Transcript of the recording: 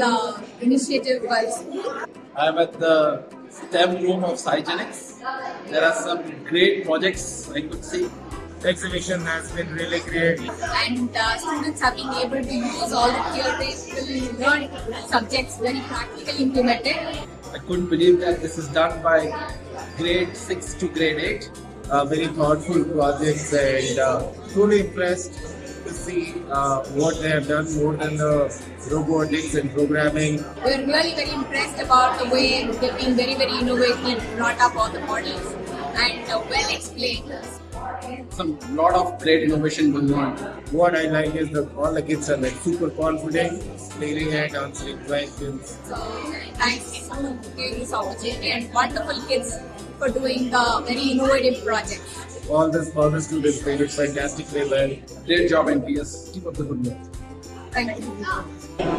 Positive Vibes School. I'm at the STEM room of Cygenics. There are some great projects I could see. The exhibition has been really great. And uh, students have been able to use all the theoretical learned subjects very practically implemented. I couldn't believe that this is done by grade 6 to grade 8. Uh, very thoughtful projects and uh, truly impressed to see uh, what they have done more than the robotics and programming. We're really very impressed about the way they've been very, very innovative, brought up all the models and uh, well explained. Some lot of great innovation going on. What I like is that all the kids are like super confident, clearing and answering questions. So thanks to give this opportunity and wonderful kids for doing the very innovative projects. All the all the students did it fantastically well. Great job, NPS. Keep up the good work. Thank you.